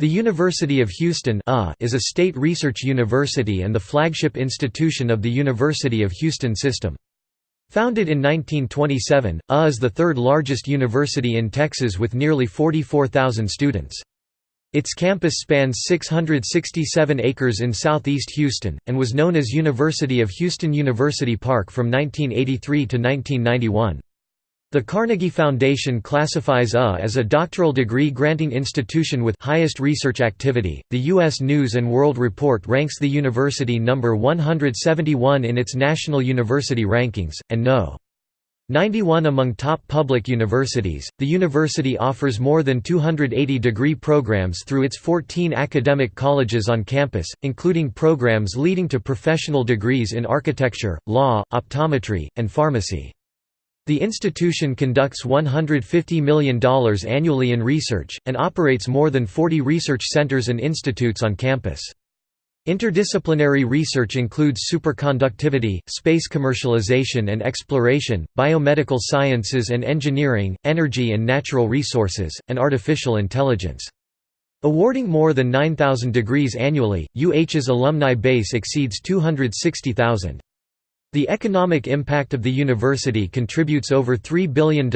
The University of Houston is a state research university and the flagship institution of the University of Houston system. Founded in 1927, UH is the third largest university in Texas with nearly 44,000 students. Its campus spans 667 acres in southeast Houston, and was known as University of Houston University Park from 1983 to 1991. The Carnegie Foundation classifies UH as a doctoral degree granting institution with highest research activity. The U.S. News and World Report ranks the university number 171 in its national university rankings, and no. 91 among top public universities. The university offers more than 280 degree programs through its 14 academic colleges on campus, including programs leading to professional degrees in architecture, law, optometry, and pharmacy. The institution conducts $150 million annually in research, and operates more than 40 research centers and institutes on campus. Interdisciplinary research includes superconductivity, space commercialization and exploration, biomedical sciences and engineering, energy and natural resources, and artificial intelligence. Awarding more than 9,000 degrees annually, UH's alumni base exceeds 260,000. The economic impact of the university contributes over $3 billion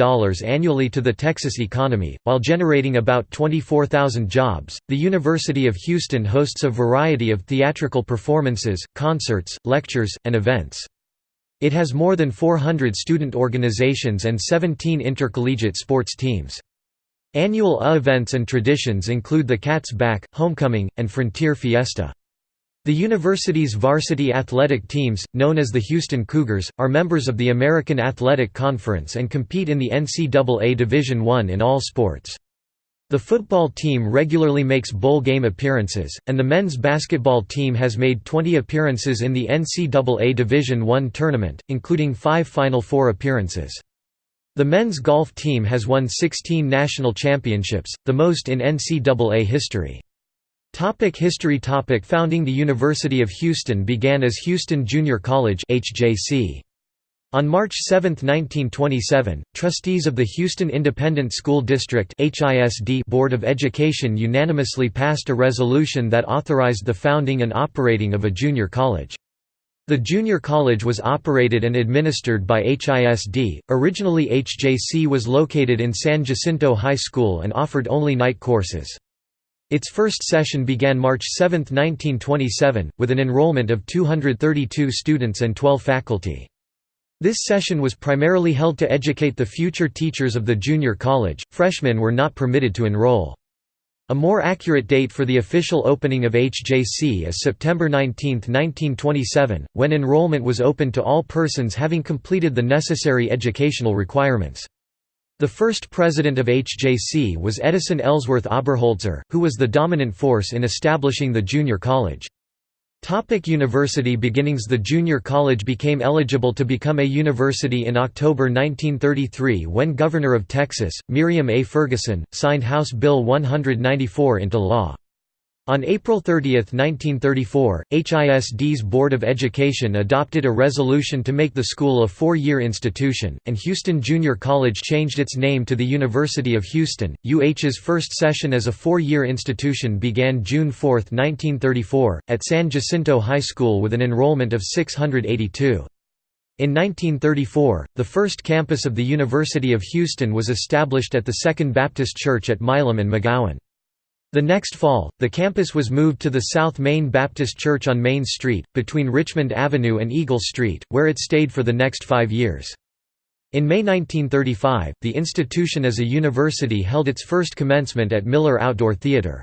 annually to the Texas economy, while generating about 24,000 jobs. The University of Houston hosts a variety of theatrical performances, concerts, lectures, and events. It has more than 400 student organizations and 17 intercollegiate sports teams. Annual events and traditions include the Cats Back, Homecoming, and Frontier Fiesta. The university's varsity athletic teams, known as the Houston Cougars, are members of the American Athletic Conference and compete in the NCAA Division I in all sports. The football team regularly makes bowl game appearances, and the men's basketball team has made 20 appearances in the NCAA Division I tournament, including five Final Four appearances. The men's golf team has won 16 national championships, the most in NCAA history. Topic history Topic Founding The University of Houston began as Houston Junior College HJC. On March 7, 1927, trustees of the Houston Independent School District Board of Education unanimously passed a resolution that authorized the founding and operating of a junior college. The junior college was operated and administered by HISD. Originally HJC was located in San Jacinto High School and offered only night courses. Its first session began March 7, 1927, with an enrollment of 232 students and 12 faculty. This session was primarily held to educate the future teachers of the junior college, freshmen were not permitted to enroll. A more accurate date for the official opening of HJC is September 19, 1927, when enrollment was open to all persons having completed the necessary educational requirements. The first president of HJC was Edison Ellsworth Oberholtzer, who was the dominant force in establishing the junior college. Topic university beginnings The junior college became eligible to become a university in October 1933 when Governor of Texas, Miriam A. Ferguson, signed House Bill 194 into law. On April 30, 1934, HISD's Board of Education adopted a resolution to make the school a four-year institution, and Houston Junior College changed its name to the University of Houston. UH's first session as a four-year institution began June 4, 1934, at San Jacinto High School with an enrollment of 682. In 1934, the first campus of the University of Houston was established at the Second Baptist Church at Milam and McGowan. The next fall, the campus was moved to the South Main Baptist Church on Main Street, between Richmond Avenue and Eagle Street, where it stayed for the next five years. In May 1935, the institution as a university held its first commencement at Miller Outdoor Theatre.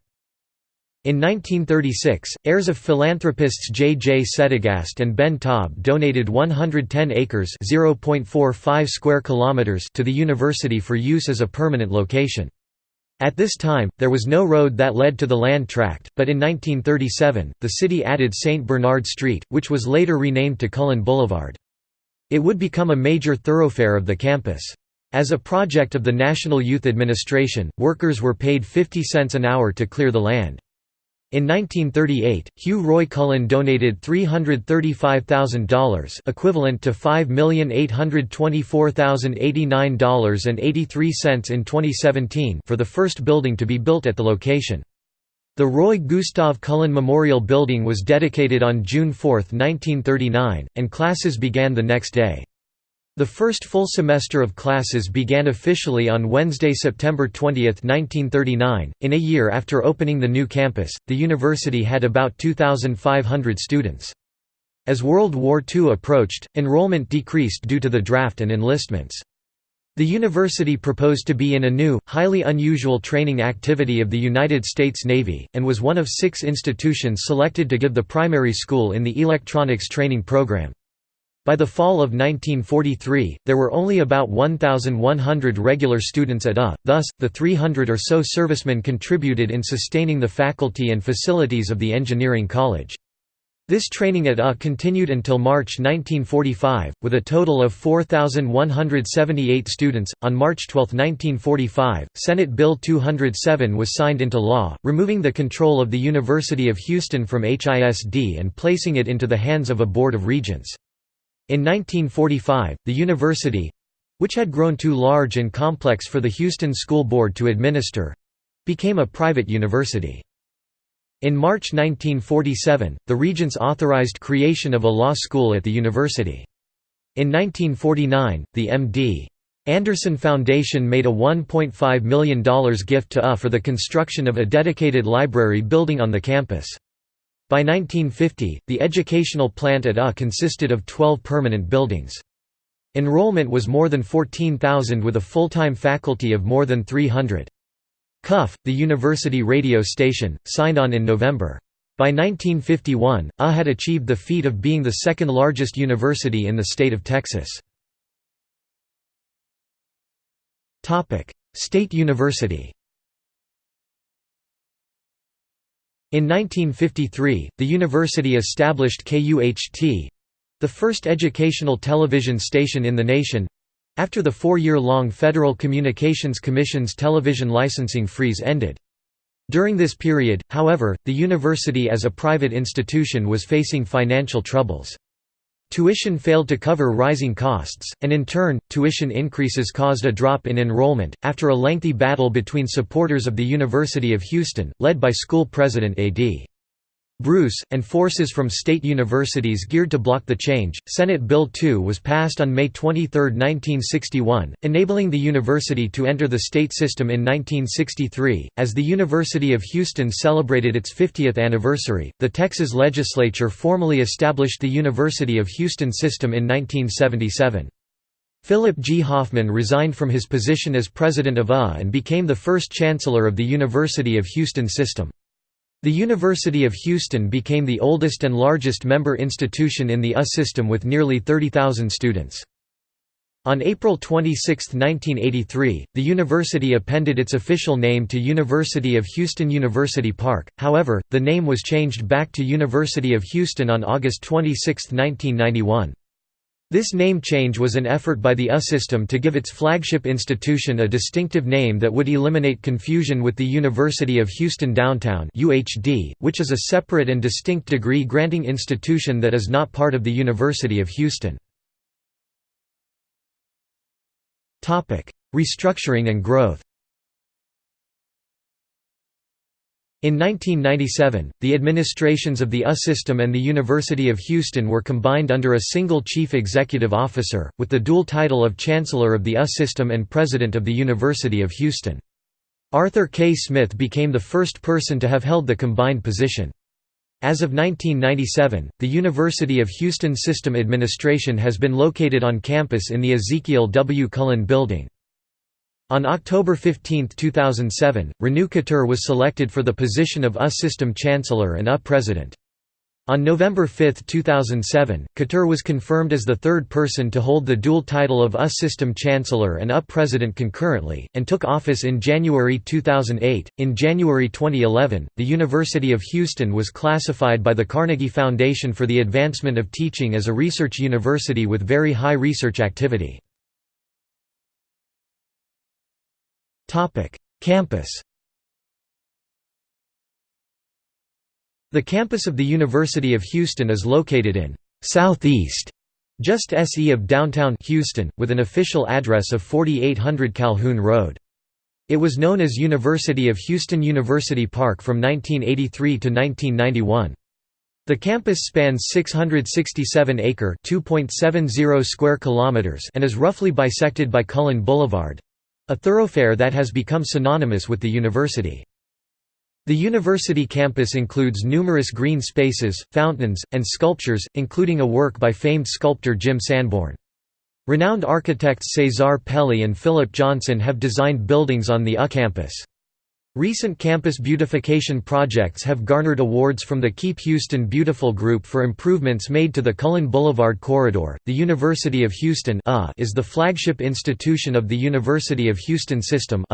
In 1936, heirs of philanthropists J. J. Settegast and Ben Taub donated 110 acres square kilometers to the university for use as a permanent location. At this time, there was no road that led to the land tract, but in 1937, the city added St. Bernard Street, which was later renamed to Cullen Boulevard. It would become a major thoroughfare of the campus. As a project of the National Youth Administration, workers were paid 50 cents an hour to clear the land. In 1938, Hugh Roy Cullen donated $335,000 equivalent to $5,824,089.83 in 2017 for the first building to be built at the location. The Roy Gustav Cullen Memorial Building was dedicated on June 4, 1939, and classes began the next day. The first full semester of classes began officially on Wednesday, September 20, 1939. In a year after opening the new campus, the university had about 2,500 students. As World War II approached, enrollment decreased due to the draft and enlistments. The university proposed to be in a new, highly unusual training activity of the United States Navy, and was one of six institutions selected to give the primary school in the electronics training program. By the fall of 1943, there were only about 1,100 regular students at UH, thus, the 300 or so servicemen contributed in sustaining the faculty and facilities of the engineering college. This training at UH continued until March 1945, with a total of 4,178 students. On March 12, 1945, Senate Bill 207 was signed into law, removing the control of the University of Houston from HISD and placing it into the hands of a Board of Regents. In 1945, the university which had grown too large and complex for the Houston School Board to administer became a private university. In March 1947, the Regents authorized creation of a law school at the university. In 1949, the M.D. Anderson Foundation made a $1.5 million gift to UH for the construction of a dedicated library building on the campus. By 1950, the educational plant at UH consisted of 12 permanent buildings. Enrollment was more than 14,000 with a full-time faculty of more than 300. CUF, the university radio station, signed on in November. By 1951, UH had achieved the feat of being the second largest university in the state of Texas. State University In 1953, the university established KUHT—the first educational television station in the nation, after the four-year-long Federal Communications Commission's television licensing freeze ended. During this period, however, the university as a private institution was facing financial troubles. Tuition failed to cover rising costs, and in turn, tuition increases caused a drop in enrollment. After a lengthy battle between supporters of the University of Houston, led by school president A.D. Bruce, and forces from state universities geared to block the change, Senate Bill 2 was passed on May 23, 1961, enabling the university to enter the state system in 1963. As the University of Houston celebrated its 50th anniversary, the Texas legislature formally established the University of Houston system in 1977. Philip G. Hoffman resigned from his position as president of UH and became the first chancellor of the University of Houston system. The University of Houston became the oldest and largest member institution in the UH system with nearly 30,000 students. On April 26, 1983, the university appended its official name to University of Houston University Park, however, the name was changed back to University of Houston on August 26, 1991. This name change was an effort by the UH system to give its flagship institution a distinctive name that would eliminate confusion with the University of Houston Downtown (UHD), which is a separate and distinct degree-granting institution that is not part of the University of Houston. Restructuring and growth In 1997, the administrations of the UH system and the University of Houston were combined under a single chief executive officer, with the dual title of Chancellor of the UH system and President of the University of Houston. Arthur K. Smith became the first person to have held the combined position. As of 1997, the University of Houston System Administration has been located on campus in the Ezekiel W. Cullen Building. On October 15, 2007, Renu Khator was selected for the position of US System Chancellor and UH President. On November 5, 2007, Khator was confirmed as the third person to hold the dual title of US System Chancellor and UH President concurrently, and took office in January 2008. In January 2011, the University of Houston was classified by the Carnegie Foundation for the Advancement of Teaching as a research university with very high research activity. Campus The campus of the University of Houston is located in Southeast, just SE of downtown Houston, with an official address of 4800 Calhoun Road. It was known as University of Houston University Park from 1983 to 1991. The campus spans 667 acre (2.70 square kilometers) and is roughly bisected by Cullen Boulevard, a thoroughfare that has become synonymous with the university. The university campus includes numerous green spaces, fountains, and sculptures, including a work by famed sculptor Jim Sanborn. Renowned architects Cesar Pelli and Philip Johnson have designed buildings on the UH campus. Recent campus beautification projects have garnered awards from the Keep Houston Beautiful Group for improvements made to the Cullen Boulevard corridor. The University of Houston is the flagship institution of the University of Houston System.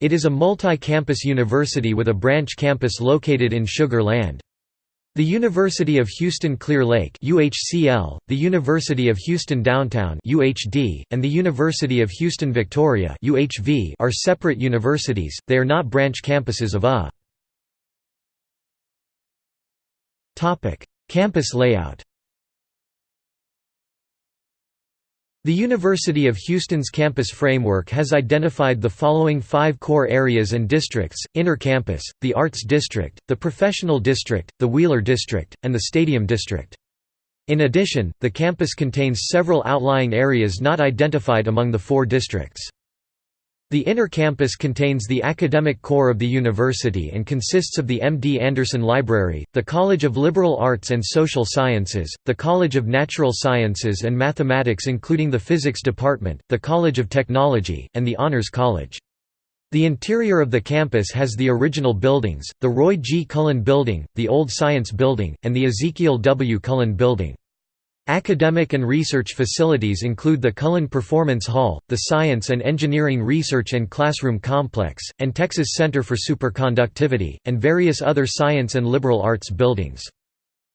It is a multi-campus university with a branch campus located in Sugar Land. The University of Houston Clear Lake UHCL, the University of Houston Downtown UHD, and the University of Houston Victoria UHV are separate universities, they are not branch campuses of A. Campus layout The University of Houston's campus framework has identified the following five core areas and districts, Inner Campus, the Arts District, the Professional District, the Wheeler District, and the Stadium District. In addition, the campus contains several outlying areas not identified among the four districts. The inner campus contains the academic core of the university and consists of the M. D. Anderson Library, the College of Liberal Arts and Social Sciences, the College of Natural Sciences and Mathematics including the Physics Department, the College of Technology, and the Honors College. The interior of the campus has the original buildings, the Roy G. Cullen Building, the Old Science Building, and the Ezekiel W. Cullen Building. Academic and research facilities include the Cullen Performance Hall, the Science and Engineering Research and Classroom Complex, and Texas Center for Superconductivity, and various other science and liberal arts buildings.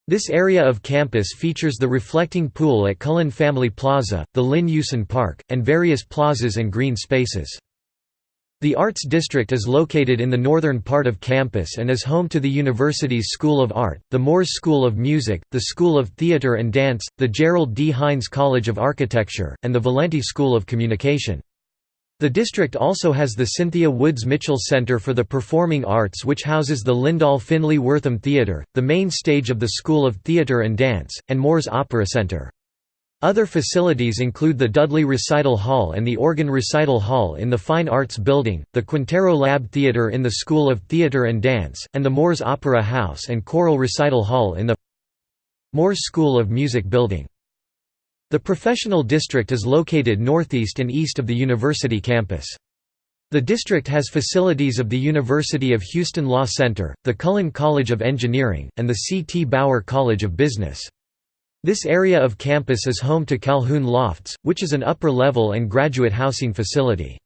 This area of campus features the reflecting pool at Cullen Family Plaza, the Lynn Eusan Park, and various plazas and green spaces. The Arts District is located in the northern part of campus and is home to the university's School of Art, the Moores School of Music, the School of Theatre and Dance, the Gerald D. Hines College of Architecture, and the Valenti School of Communication. The district also has the Cynthia Woods Mitchell Center for the Performing Arts which houses the Lyndall Finley Wortham Theatre, the main stage of the School of Theatre and Dance, and Moores Opera Center. Other facilities include the Dudley Recital Hall and the Organ Recital Hall in the Fine Arts Building, the Quintero Lab Theatre in the School of Theatre and Dance, and the Moores Opera House and Choral Recital Hall in the Moores School of Music Building. The professional district is located northeast and east of the university campus. The district has facilities of the University of Houston Law Center, the Cullen College of Engineering, and the C. T. Bauer College of Business. This area of campus is home to Calhoun Lofts, which is an upper-level and graduate housing facility.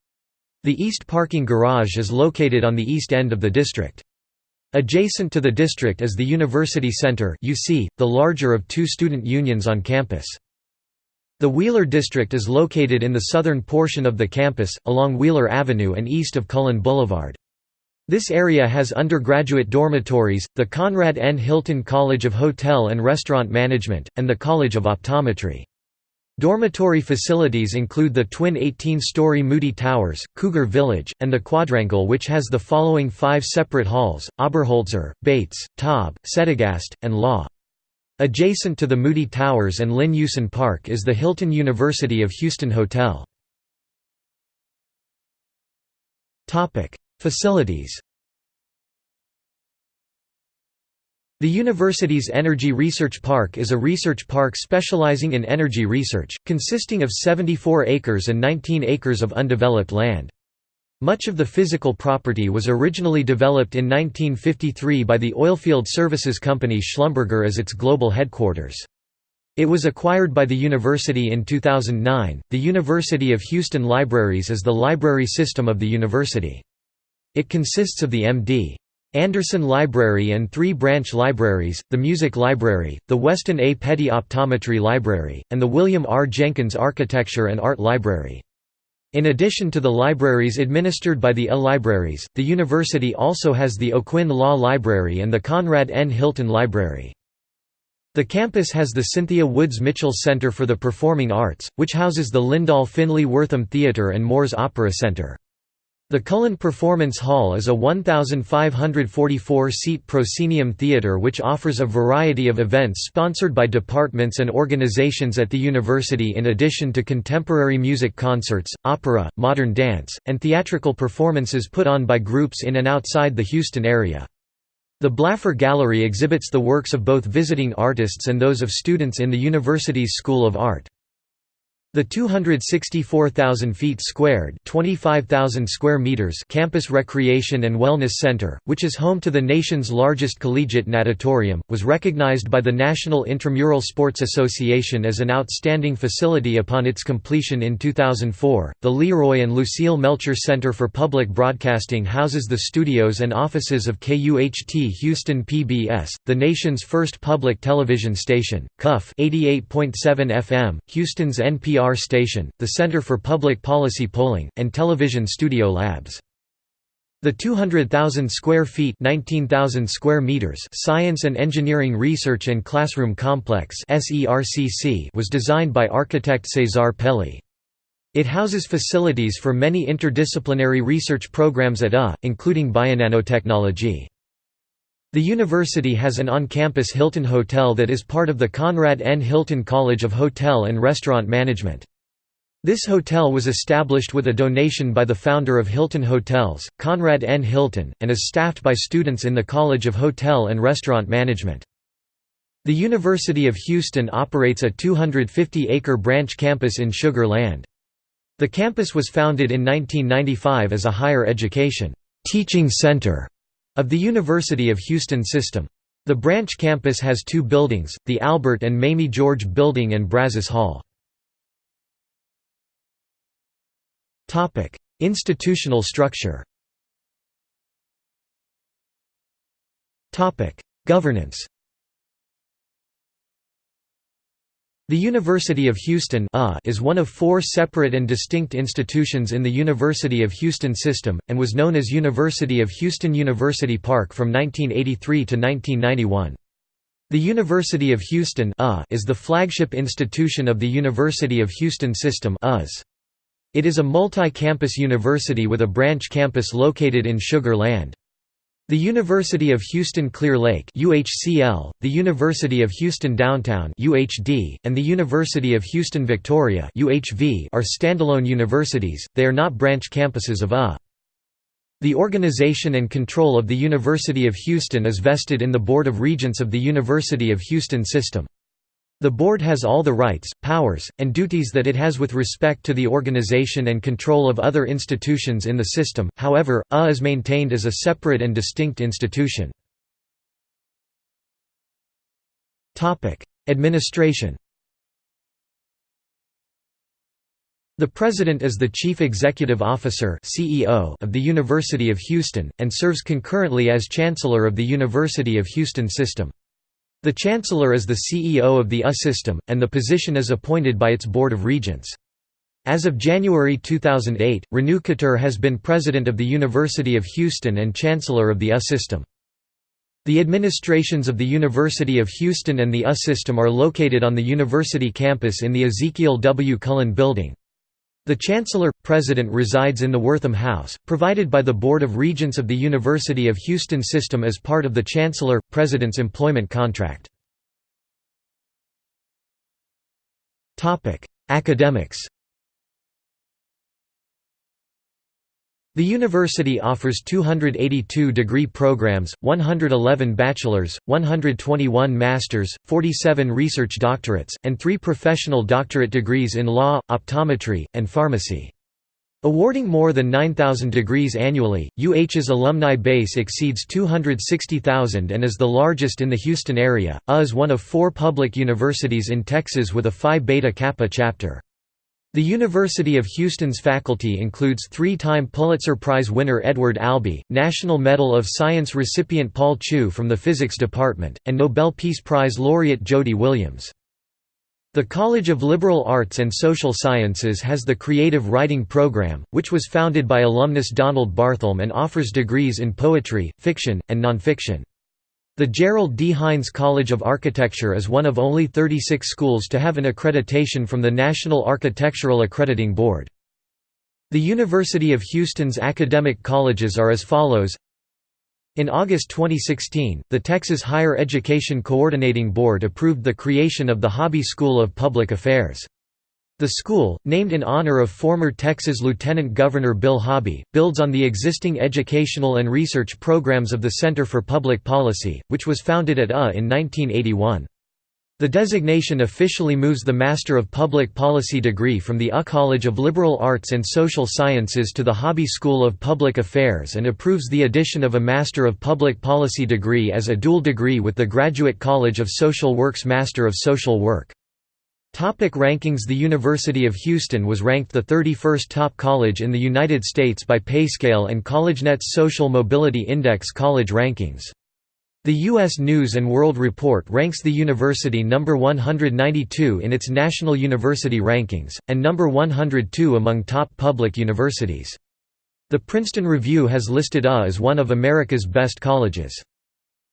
The East Parking Garage is located on the east end of the district. Adjacent to the district is the University Center the larger of two student unions on campus. The Wheeler District is located in the southern portion of the campus, along Wheeler Avenue and east of Cullen Boulevard. This area has undergraduate dormitories, the Conrad N. Hilton College of Hotel and Restaurant Management, and the College of Optometry. Dormitory facilities include the twin 18-story Moody Towers, Cougar Village, and the Quadrangle which has the following five separate halls, Oberholtzer, Bates, Taub, Settegast, and Law. Adjacent to the Moody Towers and Lynn Eusan Park is the Hilton University of Houston Hotel. Facilities The university's Energy Research Park is a research park specializing in energy research, consisting of 74 acres and 19 acres of undeveloped land. Much of the physical property was originally developed in 1953 by the oilfield services company Schlumberger as its global headquarters. It was acquired by the university in 2009. The University of Houston Libraries is the library system of the university. It consists of the M.D. Anderson Library and three branch libraries, the Music Library, the Weston A. Petty Optometry Library, and the William R. Jenkins Architecture and Art Library. In addition to the libraries administered by the L Libraries, the university also has the O'Quinn Law Library and the Conrad N. Hilton Library. The campus has the Cynthia Woods Mitchell Center for the Performing Arts, which houses the Lyndall Finley Wortham Theatre and Moores Opera Center. The Cullen Performance Hall is a 1,544-seat proscenium theatre which offers a variety of events sponsored by departments and organizations at the university in addition to contemporary music concerts, opera, modern dance, and theatrical performances put on by groups in and outside the Houston area. The Blaffer Gallery exhibits the works of both visiting artists and those of students in the university's School of Art. The 264,000 feet squared (25,000 square meters) campus recreation and wellness center, which is home to the nation's largest collegiate natatorium, was recognized by the National Intramural Sports Association as an outstanding facility upon its completion in 2004. The Leroy and Lucille Melcher Center for Public Broadcasting houses the studios and offices of KUHT Houston PBS, the nation's first public television station, KUF 88.7 FM, Houston's NPR NPR station, the Center for Public Policy Polling, and Television Studio Labs. The 200,000 square feet 19,000 square meters Science and Engineering Research and Classroom Complex was designed by architect Cesar Pelli. It houses facilities for many interdisciplinary research programs at UH, including bionanotechnology. The university has an on-campus Hilton Hotel that is part of the Conrad N. Hilton College of Hotel and Restaurant Management. This hotel was established with a donation by the founder of Hilton Hotels, Conrad N. Hilton, and is staffed by students in the College of Hotel and Restaurant Management. The University of Houston operates a 250-acre branch campus in Sugar Land. The campus was founded in 1995 as a higher education teaching center of the University of Houston system. The branch campus has two buildings, the Albert and Mamie George Building and Brazos Hall. Institutional structure Governance The University of Houston is one of four separate and distinct institutions in the University of Houston system, and was known as University of Houston University Park from 1983 to 1991. The University of Houston is the flagship institution of the University of Houston system It is a multi-campus university with a branch campus located in Sugar Land. The University of Houston Clear Lake UHCL, the University of Houston Downtown UHD, and the University of Houston Victoria UHV are standalone universities, they are not branch campuses of A. The organization and control of the University of Houston is vested in the Board of Regents of the University of Houston system. The board has all the rights, powers, and duties that it has with respect to the organization and control of other institutions in the system, however, UH is maintained as a separate and distinct institution. Administration The President is the Chief Executive Officer CEO of the University of Houston, and serves concurrently as Chancellor of the University of Houston System. The Chancellor is the CEO of the UH system, and the position is appointed by its Board of Regents. As of January 2008, Renu Khator has been President of the University of Houston and Chancellor of the UH system. The administrations of the University of Houston and the UH system are located on the university campus in the Ezekiel W. Cullen Building. The Chancellor-President resides in the Wortham House, provided by the Board of Regents of the University of Houston system as part of the Chancellor-President's employment contract. Academics The university offers 282 degree programs, 111 bachelor's, 121 master's, 47 research doctorates, and three professional doctorate degrees in law, optometry, and pharmacy. Awarding more than 9,000 degrees annually, UH's alumni base exceeds 260,000 and is the largest in the Houston area. UH is one of four public universities in Texas with a Phi Beta Kappa chapter. The University of Houston's faculty includes three-time Pulitzer Prize winner Edward Albee, National Medal of Science recipient Paul Chu from the Physics Department, and Nobel Peace Prize laureate Jody Williams. The College of Liberal Arts and Social Sciences has the Creative Writing Program, which was founded by alumnus Donald Barthelme and offers degrees in poetry, fiction, and nonfiction. The Gerald D. Hines College of Architecture is one of only 36 schools to have an accreditation from the National Architectural Accrediting Board. The University of Houston's academic colleges are as follows in August 2016, the Texas Higher Education Coordinating Board approved the creation of the Hobby School of Public Affairs. The school, named in honor of former Texas Lieutenant Governor Bill Hobby, builds on the existing educational and research programs of the Center for Public Policy, which was founded at UA in 1981. The designation officially moves the Master of Public Policy degree from the UA College of Liberal Arts and Social Sciences to the Hobby School of Public Affairs and approves the addition of a Master of Public Policy degree as a dual degree with the Graduate College of Social Work's Master of Social Work. Topic rankings The University of Houston was ranked the 31st top college in the United States by Payscale and CollegeNet's Social Mobility Index college rankings. The U.S. News & World Report ranks the university number 192 in its National University Rankings, and number 102 among top public universities. The Princeton Review has listed UA as one of America's best colleges.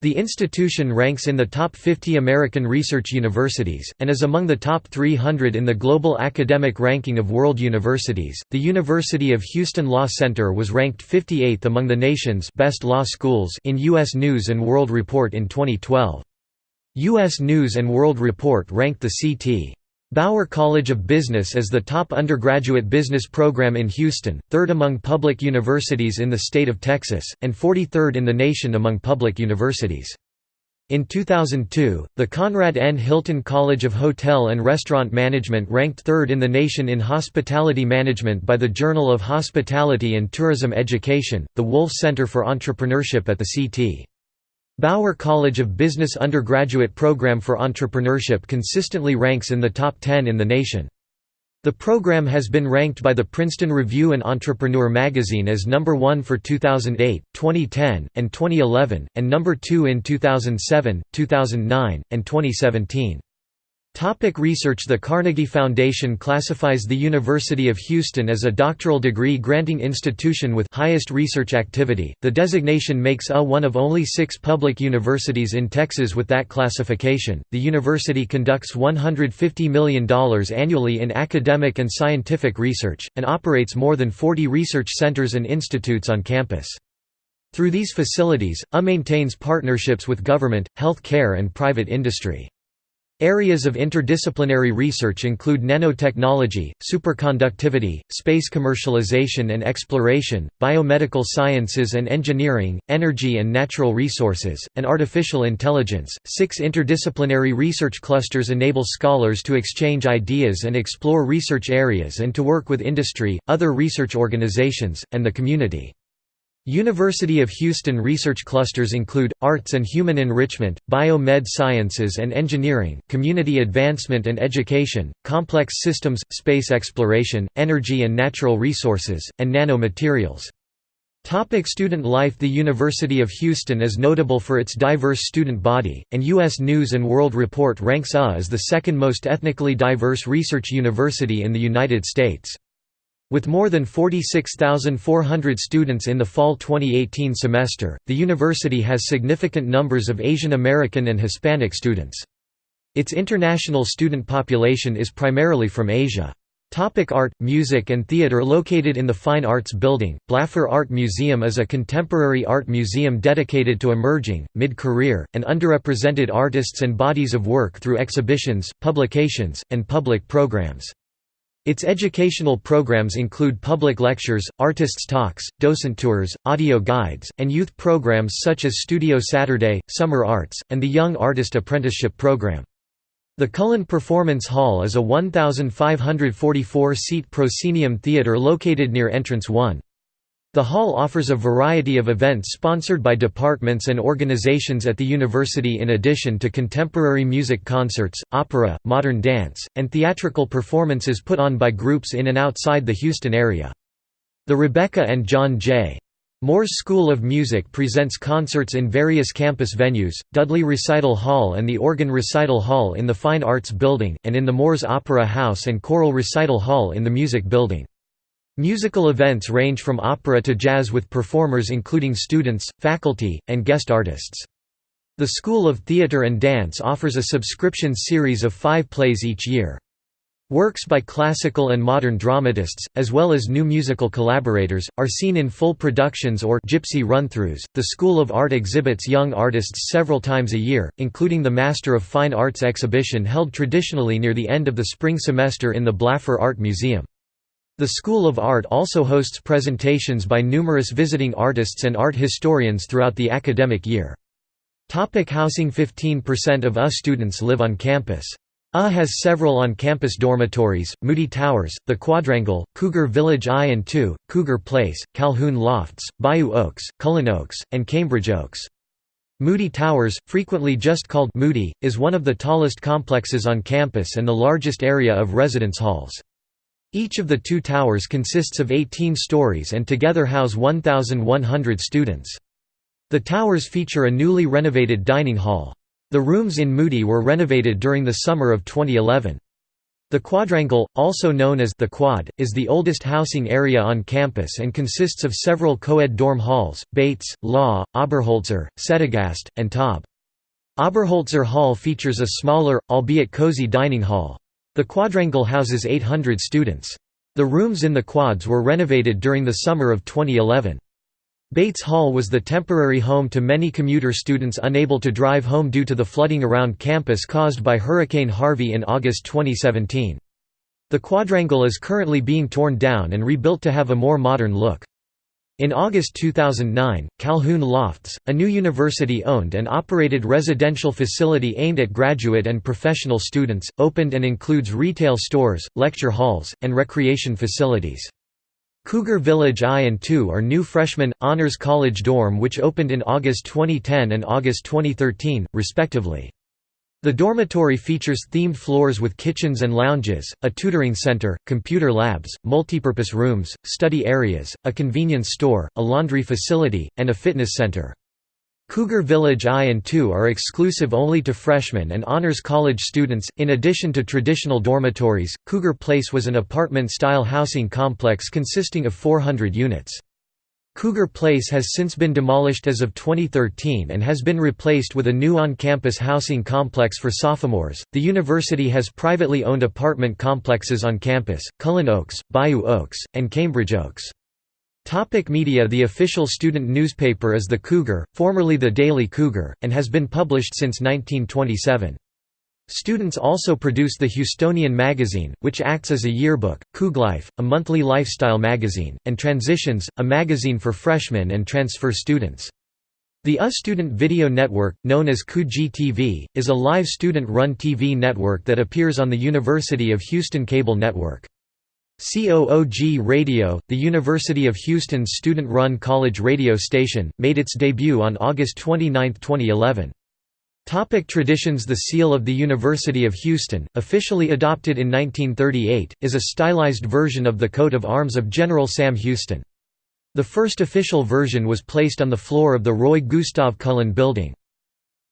The institution ranks in the top 50 American research universities, and is among the top 300 in the global academic ranking of world universities. The University of Houston Law Center was ranked 58th among the nation's best law schools in U.S. News and World Report in 2012. U.S. News and World Report ranked the C.T. Bauer College of Business is the top undergraduate business program in Houston, third among public universities in the state of Texas, and 43rd in the nation among public universities. In 2002, the Conrad N. Hilton College of Hotel and Restaurant Management ranked third in the nation in hospitality management by the Journal of Hospitality and Tourism Education, the Wolff Center for Entrepreneurship at the CT. Bauer College of Business undergraduate program for entrepreneurship consistently ranks in the top 10 in the nation. The program has been ranked by the Princeton Review and Entrepreneur magazine as number 1 for 2008, 2010, and 2011, and number 2 in 2007, 2009, and 2017. Topic research The Carnegie Foundation classifies the University of Houston as a doctoral degree granting institution with highest research activity. The designation makes UA one of only six public universities in Texas with that classification. The university conducts $150 million annually in academic and scientific research, and operates more than 40 research centers and institutes on campus. Through these facilities, UA maintains partnerships with government, health care, and private industry. Areas of interdisciplinary research include nanotechnology, superconductivity, space commercialization and exploration, biomedical sciences and engineering, energy and natural resources, and artificial intelligence. Six interdisciplinary research clusters enable scholars to exchange ideas and explore research areas and to work with industry, other research organizations, and the community. University of Houston research clusters include, Arts and Human Enrichment, Bio-Med Sciences and Engineering, Community Advancement and Education, Complex Systems, Space Exploration, Energy and Natural Resources, and Nanomaterials. Topic student life The University of Houston is notable for its diverse student body, and U.S. News & World Report ranks UA as the second most ethnically diverse research university in the United States. With more than 46,400 students in the fall 2018 semester, the university has significant numbers of Asian American and Hispanic students. Its international student population is primarily from Asia. Topic art, music and theater Located in the Fine Arts Building, Blaffer Art Museum is a contemporary art museum dedicated to emerging, mid-career, and underrepresented artists and bodies of work through exhibitions, publications, and public programs. Its educational programs include public lectures, artists' talks, docent tours, audio guides, and youth programs such as Studio Saturday, Summer Arts, and the Young Artist Apprenticeship Program. The Cullen Performance Hall is a 1,544-seat proscenium theater located near Entrance 1. The hall offers a variety of events sponsored by departments and organizations at the university in addition to contemporary music concerts, opera, modern dance, and theatrical performances put on by groups in and outside the Houston area. The Rebecca and John J. Moores School of Music presents concerts in various campus venues, Dudley Recital Hall and the Organ Recital Hall in the Fine Arts Building, and in the Moores Opera House and Choral Recital Hall in the Music Building. Musical events range from opera to jazz with performers including students, faculty, and guest artists. The School of Theatre and Dance offers a subscription series of five plays each year. Works by classical and modern dramatists, as well as new musical collaborators, are seen in full productions or gypsy run-throughs. The School of Art exhibits young artists several times a year, including the Master of Fine Arts exhibition held traditionally near the end of the spring semester in the Blaffer Art Museum. The School of Art also hosts presentations by numerous visiting artists and art historians throughout the academic year. Topic housing 15% of UH students live on campus. UH has several on-campus dormitories, Moody Towers, The Quadrangle, Cougar Village I and II, Cougar Place, Calhoun Lofts, Bayou Oaks, Cullen Oaks, and Cambridge Oaks. Moody Towers, frequently just called Moody, is one of the tallest complexes on campus and the largest area of residence halls. Each of the two towers consists of 18 stories and together house 1,100 students. The towers feature a newly renovated dining hall. The rooms in Moody were renovated during the summer of 2011. The Quadrangle, also known as the Quad, is the oldest housing area on campus and consists of several co-ed dorm halls, Bates, Law, Oberholtzer, Settegast, and Taub. Oberholtzer Hall features a smaller, albeit cozy dining hall. The Quadrangle houses 800 students. The rooms in the quads were renovated during the summer of 2011. Bates Hall was the temporary home to many commuter students unable to drive home due to the flooding around campus caused by Hurricane Harvey in August 2017. The quadrangle is currently being torn down and rebuilt to have a more modern look. In August 2009, Calhoun Lofts, a new university-owned and operated residential facility aimed at graduate and professional students, opened and includes retail stores, lecture halls, and recreation facilities. Cougar Village I and II are new freshman, honors college dorm which opened in August 2010 and August 2013, respectively. The dormitory features themed floors with kitchens and lounges, a tutoring center, computer labs, multipurpose rooms, study areas, a convenience store, a laundry facility, and a fitness center. Cougar Village I and II are exclusive only to freshmen and honors college students. In addition to traditional dormitories, Cougar Place was an apartment style housing complex consisting of 400 units. Cougar Place has since been demolished as of 2013 and has been replaced with a new on campus housing complex for sophomores. The university has privately owned apartment complexes on campus Cullen Oaks, Bayou Oaks, and Cambridge Oaks. Topic media The official student newspaper is The Cougar, formerly The Daily Cougar, and has been published since 1927. Students also produce the Houstonian magazine, which acts as a yearbook, CoogLife, a monthly lifestyle magazine, and Transitions, a magazine for freshmen and transfer students. The U Student Video Network, known as CoogTV, is a live student-run TV network that appears on the University of Houston Cable Network. COOG Radio, the University of Houston's student-run college radio station, made its debut on August 29, 2011. Topic traditions The Seal of the University of Houston, officially adopted in 1938, is a stylized version of the coat of arms of General Sam Houston. The first official version was placed on the floor of the Roy Gustav Cullen Building.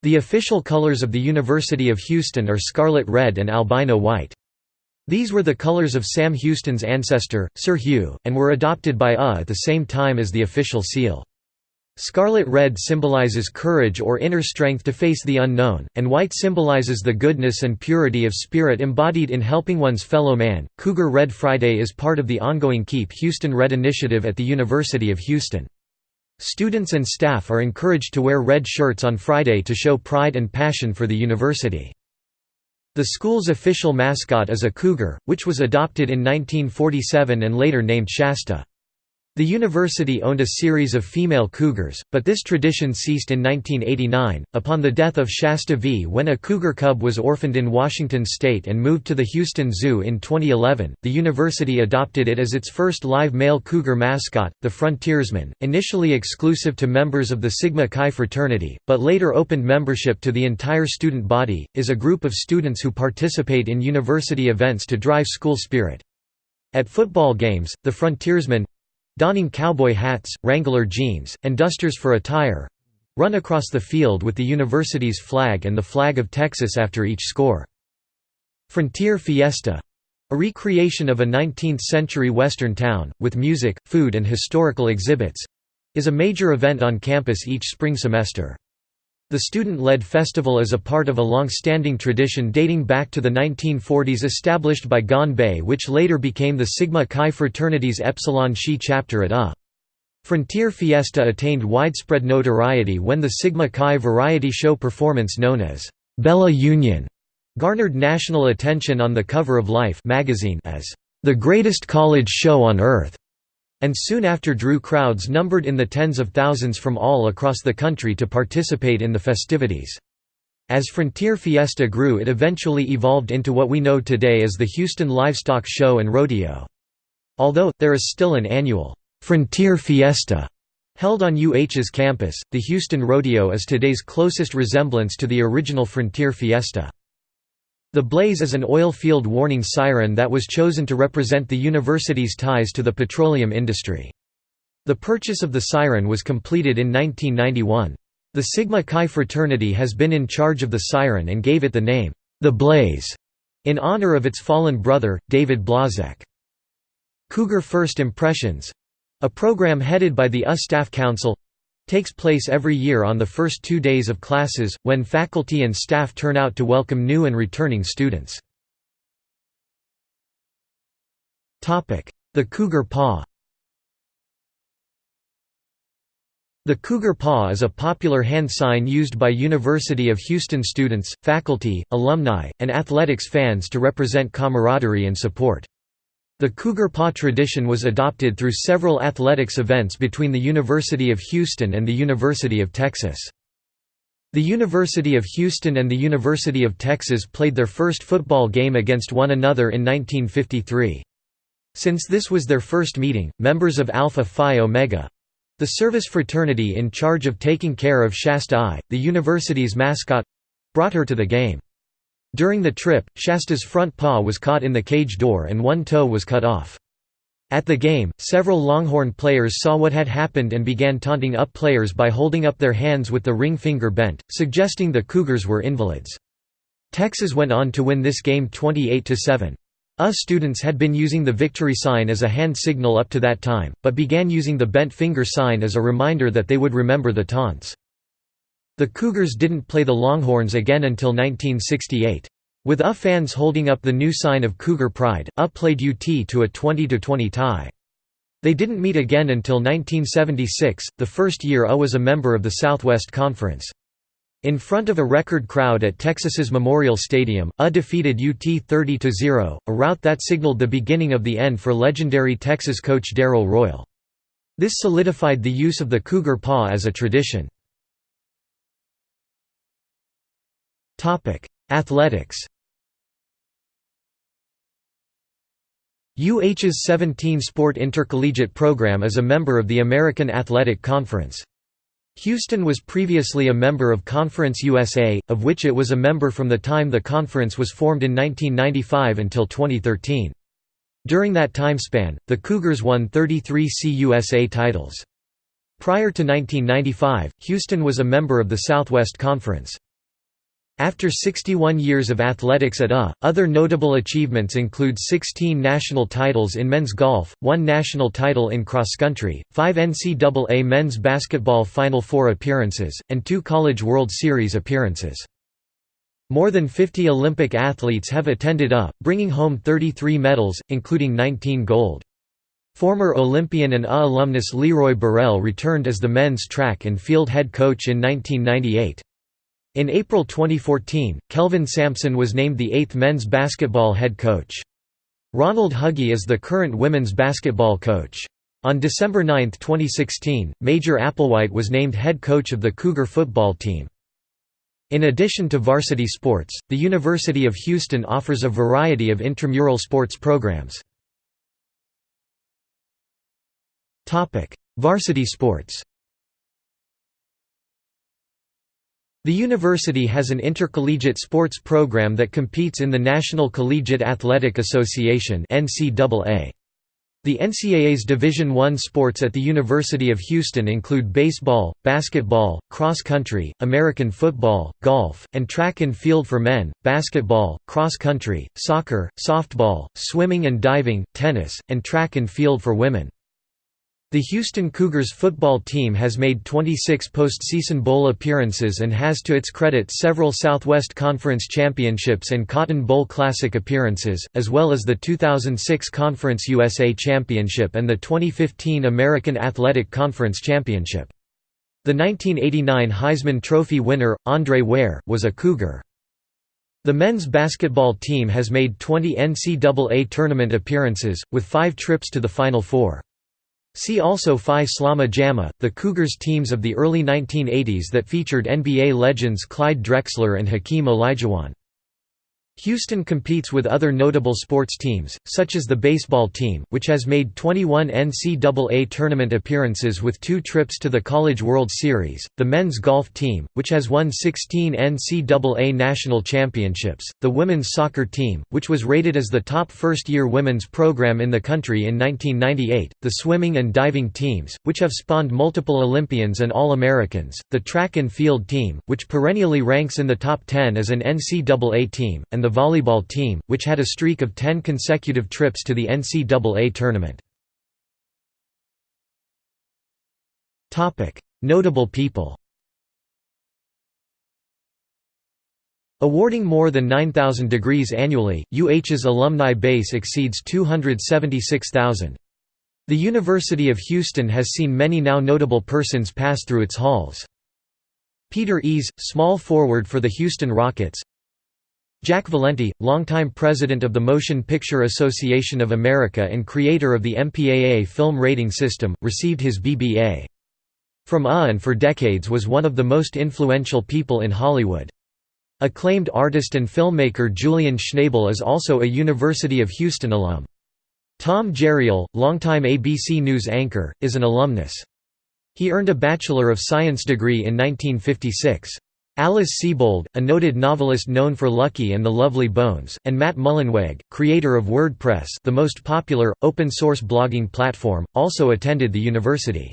The official colors of the University of Houston are scarlet red and albino white. These were the colors of Sam Houston's ancestor, Sir Hugh, and were adopted by UH at the same time as the official seal. Scarlet red symbolizes courage or inner strength to face the unknown, and white symbolizes the goodness and purity of spirit embodied in helping one's fellow man. Cougar Red Friday is part of the ongoing Keep Houston Red initiative at the University of Houston. Students and staff are encouraged to wear red shirts on Friday to show pride and passion for the university. The school's official mascot is a cougar, which was adopted in 1947 and later named Shasta. The university owned a series of female cougars, but this tradition ceased in 1989, upon the death of Shasta V. When a cougar cub was orphaned in Washington state and moved to the Houston Zoo in 2011, the university adopted it as its first live male cougar mascot, the Frontiersman, initially exclusive to members of the Sigma Chi fraternity, but later opened membership to the entire student body, is a group of students who participate in university events to drive school spirit. At football games, the Frontiersman donning cowboy hats, Wrangler jeans, and dusters for attire run across the field with the university's flag and the flag of Texas after each score. Frontier Fiesta a recreation of a 19th-century western town, with music, food and historical exhibits is a major event on campus each spring semester. The student-led festival is a part of a long-standing tradition dating back to the 1940s established by Gon Bei which later became the Sigma Chi fraternity's Epsilon Xi chapter at UH. Frontier Fiesta attained widespread notoriety when the Sigma Chi variety show performance known as Bella Union garnered national attention on the cover of Life magazine as the greatest college show on earth and soon after drew crowds numbered in the tens of thousands from all across the country to participate in the festivities. As Frontier Fiesta grew it eventually evolved into what we know today as the Houston Livestock Show and Rodeo. Although, there is still an annual, "'Frontier Fiesta' held on UH's campus, the Houston Rodeo is today's closest resemblance to the original Frontier Fiesta. The blaze is an oil field warning siren that was chosen to represent the university's ties to the petroleum industry. The purchase of the siren was completed in 1991. The Sigma Chi fraternity has been in charge of the siren and gave it the name, The Blaze, in honor of its fallen brother, David Blazek. Cougar First Impressions—a program headed by the US Staff Council takes place every year on the first two days of classes, when faculty and staff turn out to welcome new and returning students. The Cougar Paw The Cougar Paw is a popular hand sign used by University of Houston students, faculty, alumni, and athletics fans to represent camaraderie and support. The Cougar Paw tradition was adopted through several athletics events between the University of Houston and the University of Texas. The University of Houston and the University of Texas played their first football game against one another in 1953. Since this was their first meeting, members of Alpha Phi Omega—the service fraternity in charge of taking care of Shasta I, the university's mascot—brought her to the game. During the trip, Shasta's front paw was caught in the cage door and one toe was cut off. At the game, several Longhorn players saw what had happened and began taunting UP players by holding up their hands with the ring finger bent, suggesting the Cougars were invalids. Texas went on to win this game 28–7. US students had been using the victory sign as a hand signal up to that time, but began using the bent finger sign as a reminder that they would remember the taunts. The Cougars didn't play the Longhorns again until 1968. With UH fans holding up the new sign of Cougar pride, UH played UT to a 20–20 tie. They didn't meet again until 1976, the first year UH was a member of the Southwest Conference. In front of a record crowd at Texas's Memorial Stadium, UH defeated UT 30–0, a rout that signaled the beginning of the end for legendary Texas coach Darrell Royal. This solidified the use of the Cougar Paw as a tradition. Athletics UH's 17-sport intercollegiate program is a member of the American Athletic Conference. Houston was previously a member of Conference USA, of which it was a member from the time the conference was formed in 1995 until 2013. During that timespan, the Cougars won 33 CUSA titles. Prior to 1995, Houston was a member of the Southwest Conference. After 61 years of athletics at UH, other notable achievements include 16 national titles in men's golf, one national title in cross-country, five NCAA men's basketball Final Four appearances, and two College World Series appearances. More than 50 Olympic athletes have attended UH, bringing home 33 medals, including 19 gold. Former Olympian and UH alumnus Leroy Burrell returned as the men's track and field head coach in 1998. In April 2014, Kelvin Sampson was named the eighth men's basketball head coach. Ronald Hughey is the current women's basketball coach. On December 9, 2016, Major Applewhite was named head coach of the Cougar football team. In addition to varsity sports, the University of Houston offers a variety of intramural sports programs. Varsity sports The university has an intercollegiate sports program that competes in the National Collegiate Athletic Association The NCAA's Division I sports at the University of Houston include baseball, basketball, cross country, American football, golf, and track and field for men, basketball, cross country, soccer, softball, swimming and diving, tennis, and track and field for women. The Houston Cougars football team has made 26 postseason bowl appearances and has to its credit several Southwest Conference championships and Cotton Bowl Classic appearances, as well as the 2006 Conference USA Championship and the 2015 American Athletic Conference Championship. The 1989 Heisman Trophy winner, Andre Ware, was a Cougar. The men's basketball team has made 20 NCAA tournament appearances, with five trips to the Final Four. See also Phi Slama Jama, the Cougars teams of the early 1980s that featured NBA legends Clyde Drexler and Hakeem Olajuwon. Houston competes with other notable sports teams, such as the baseball team, which has made 21 NCAA tournament appearances with two trips to the College World Series, the men's golf team, which has won 16 NCAA national championships, the women's soccer team, which was rated as the top first-year women's program in the country in 1998, the swimming and diving teams, which have spawned multiple Olympians and All-Americans, the track and field team, which perennially ranks in the top 10 as an NCAA team, and the volleyball team, which had a streak of 10 consecutive trips to the NCAA tournament. Notable people Awarding more than 9,000 degrees annually, UH's alumni base exceeds 276,000. The University of Houston has seen many now notable persons pass through its halls. Peter Ease, small forward for the Houston Rockets Jack Valenti, longtime president of the Motion Picture Association of America and creator of the MPAA film rating system, received his BBA. From UH and for decades was one of the most influential people in Hollywood. Acclaimed artist and filmmaker Julian Schnabel is also a University of Houston alum. Tom Jarriel, longtime ABC News anchor, is an alumnus. He earned a Bachelor of Science degree in 1956. Alice Sebold, a noted novelist known for Lucky and the Lovely Bones, and Matt Mullenweg, creator of WordPress the most popular, open-source blogging platform, also attended the university.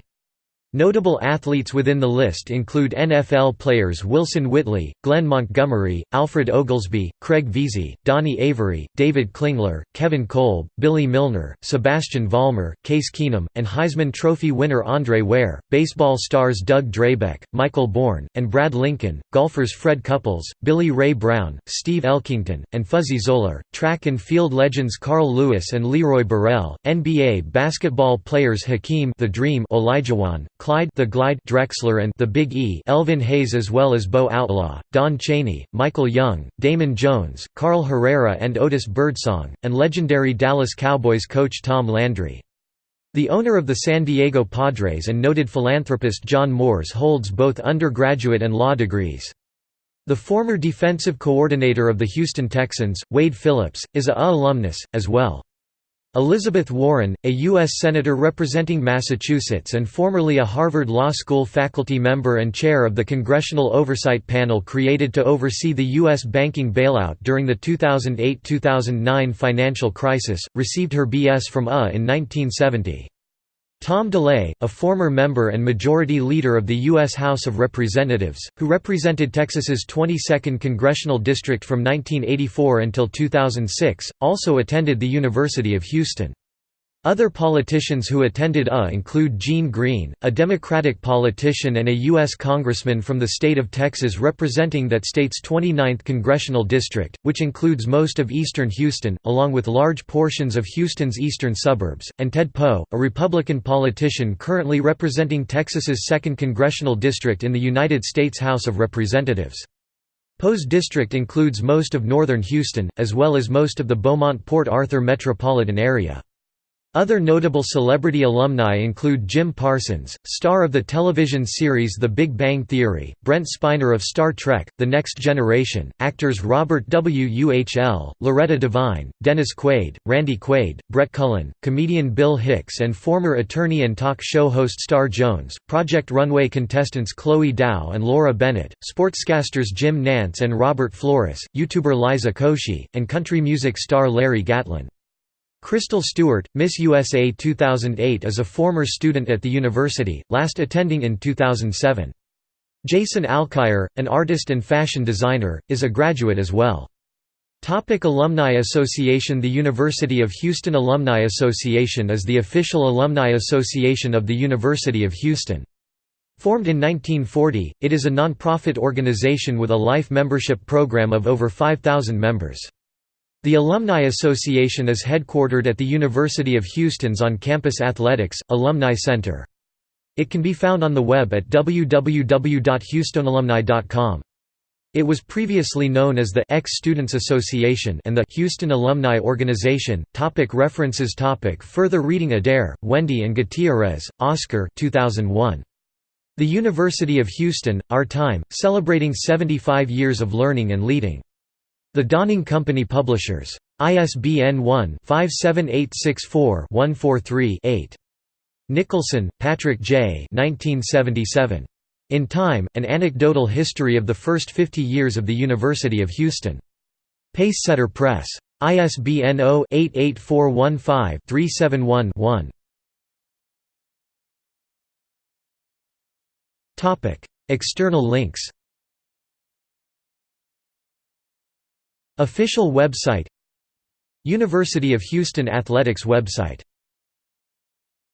Notable athletes within the list include NFL players Wilson Whitley, Glenn Montgomery, Alfred Oglesby, Craig Veasey, Donnie Avery, David Klingler, Kevin Kolb, Billy Milner, Sebastian Vollmer, Case Keenum, and Heisman Trophy winner Andre Ware, baseball stars Doug Drabek, Michael Bourn, and Brad Lincoln, golfers Fred Couples, Billy Ray Brown, Steve Elkington, and Fuzzy Zoeller, track and field legends Carl Lewis and Leroy Burrell, NBA basketball players Hakeem the Dream Olajuwon, Clyde the Glide Drexler and the Big E Elvin Hayes as well as Bo Outlaw, Don Chaney, Michael Young, Damon Jones, Carl Herrera and Otis Birdsong, and legendary Dallas Cowboys coach Tom Landry. The owner of the San Diego Padres and noted philanthropist John Moores holds both undergraduate and law degrees. The former defensive coordinator of the Houston Texans, Wade Phillips, is a alumnus, as well. Elizabeth Warren, a U.S. Senator representing Massachusetts and formerly a Harvard Law School faculty member and chair of the Congressional Oversight Panel created to oversee the U.S. banking bailout during the 2008–2009 financial crisis, received her B.S. from UH in 1970. Tom DeLay, a former member and majority leader of the U.S. House of Representatives, who represented Texas's 22nd congressional district from 1984 until 2006, also attended the University of Houston. Other politicians who attended UH include Gene Green, a Democratic politician and a U.S. congressman from the state of Texas representing that state's 29th congressional district, which includes most of eastern Houston, along with large portions of Houston's eastern suburbs, and Ted Poe, a Republican politician currently representing Texas's 2nd congressional district in the United States House of Representatives. Poe's district includes most of northern Houston, as well as most of the Beaumont-Port Arthur metropolitan area. Other notable celebrity alumni include Jim Parsons, star of the television series The Big Bang Theory, Brent Spiner of Star Trek, The Next Generation, actors Robert Wuhl, Loretta Devine, Dennis Quaid, Randy Quaid, Brett Cullen, comedian Bill Hicks and former attorney and talk show host Star Jones, Project Runway contestants Chloe Dao and Laura Bennett, sportscasters Jim Nantz and Robert Flores, YouTuber Liza Koshy, and country music star Larry Gatlin. Crystal Stewart, Miss USA 2008 is a former student at the university, last attending in 2007. Jason Alkire, an artist and fashion designer, is a graduate as well. Topic Alumni Association The University of Houston Alumni Association is the official alumni association of the University of Houston. Formed in 1940, it is a nonprofit organization with a life membership program of over 5,000 members. The Alumni Association is headquartered at the University of Houston's on-campus athletics, Alumni Center. It can be found on the web at www.houstonalumni.com. It was previously known as the Ex-Students Association and the Houston Alumni Organization. Topic references Topic Further reading Adair, Wendy and Gutierrez, Oscar 2001. The University of Houston, Our Time, Celebrating 75 Years of Learning and Leading. The Donning Company Publishers. ISBN 1-57864-143-8. Nicholson, Patrick J. 1977. In Time, An Anecdotal History of the First 50 Years of the University of Houston. Pacesetter Press. ISBN 0-88415-371-1. External links Official website University of Houston Athletics website